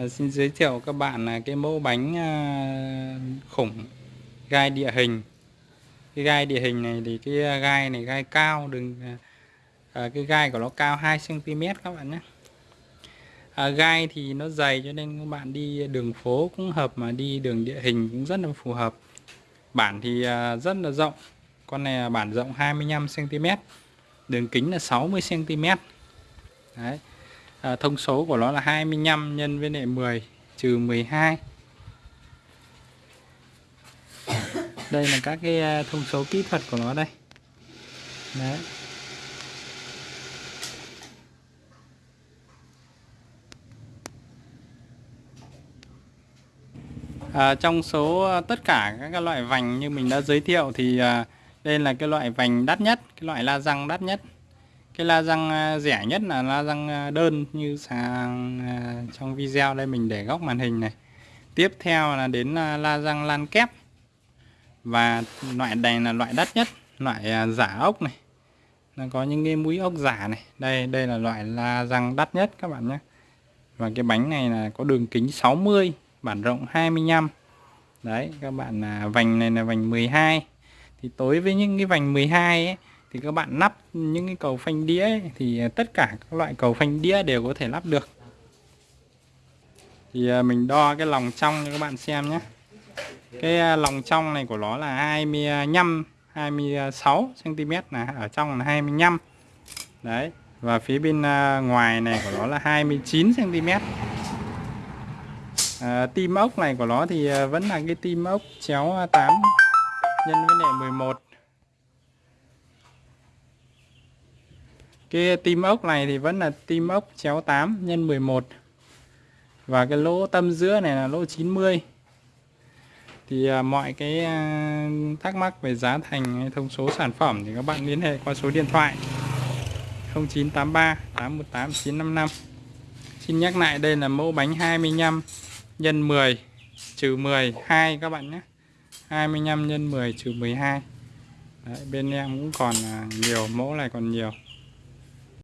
À, xin giới thiệu các bạn là cái mẫu bánh à, khủng gai địa hình. Cái gai địa hình này thì cái ờ, gai này gai cao đừng à, cái gai của nó cao 2 cm các bạn nhé. À, gai thì nó dày cho nên các bạn đi đường phố cũng hợp mà đi đường địa hình cũng rất là phù hợp. Bản thì à, rất là rộng. Con này là bản rộng 25 cm. Đường kính là 60 cm. Đấy à, thông số của nó là 25 nhân với lại 10 trừ 12 đây là các cái à, thông số kỹ thuật của nó đây. Đấy. À, trong số à, tất cả các loại vành như mình đã giới thiệu thì à, đây là cái loại vành đắt nhất, cái loại la răng đắt nhất cái la răng à, rẻ nhất là la răng à, đơn như sang à, trong video đây mình để góc màn hình này. Tiếp theo là đến la răng lan kép. Và loại này là loại đắt nhất, loại giả ốc này. Nó có những cái mũi ốc giả này. Đây đây là loại la răng đắt nhất các bạn nhé. Và cái bánh này là có đường kính 60 bản rộng 25 đấy, các bạn là vành này là vành 12 thì tối với những cái vành 12 ấy thì các bạn lắp những cái cầu phanh đĩa ấy, thì à, tất cả các loại cầu phanh đĩa đều có thể lắp được. Thì à, mình đo cái lòng trong cho các bạn xem nhé. Cái à, lòng trong này của nó là 25 26 cm là ở trong là 25 đấy và phía bên ngoài này của nó là 29 cm à, tim ốc này của nó thì vẫn là cái tim ốc chéo 8 nhân với lại 11 Cái tim ốc này thì vẫn là tim ốc chéo 8 nhân 11 Và cái lỗ tâm giữa này là lỗ 90 Thì à, mọi cái à, thắc mắc về giá thành hay thông số sản phẩm thì các bạn liên hệ qua số điện thoại 0983 818 955 Xin nhắc lại đây là mẫu bánh 25 nhân 10 trừ 10 2 các bạn nhé. 25 nhân 10 trừ 12 Đấy, bên em cũng còn à, nhiều mẫu này còn nhiều.